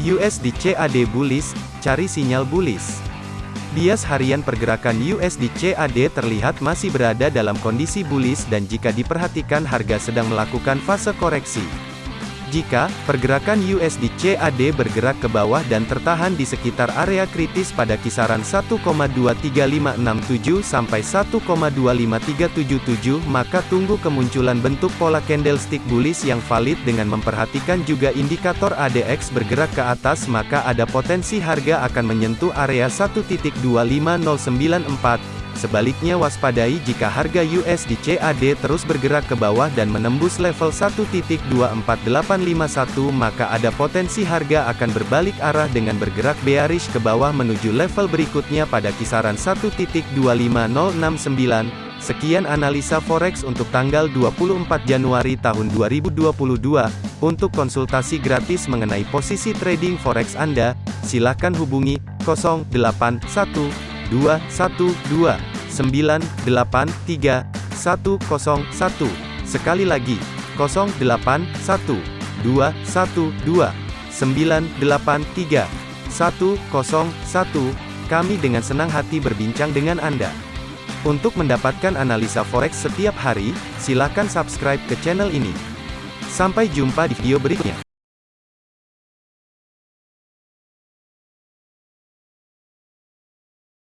USD CAD bullish, cari sinyal bullish. Bias harian pergerakan USD CAD terlihat masih berada dalam kondisi bullish dan jika diperhatikan harga sedang melakukan fase koreksi. Jika pergerakan USD CAD bergerak ke bawah dan tertahan di sekitar area kritis pada kisaran 1,23567 sampai 1,25377, maka tunggu kemunculan bentuk pola candlestick bullish yang valid dengan memperhatikan juga indikator ADX bergerak ke atas maka ada potensi harga akan menyentuh area 1.25094. Sebaliknya waspadai jika harga USD CAD terus bergerak ke bawah dan menembus level 1.24851 maka ada potensi harga akan berbalik arah dengan bergerak bearish ke bawah menuju level berikutnya pada kisaran 1.25069. Sekian analisa forex untuk tanggal 24 Januari tahun 2022. Untuk konsultasi gratis mengenai posisi trading forex Anda, silakan hubungi 081212 983 101. Sekali lagi, 081212 983 101. Kami dengan senang hati berbincang dengan Anda. Untuk mendapatkan analisa forex setiap hari, silakan subscribe ke channel ini. Sampai jumpa di video berikutnya.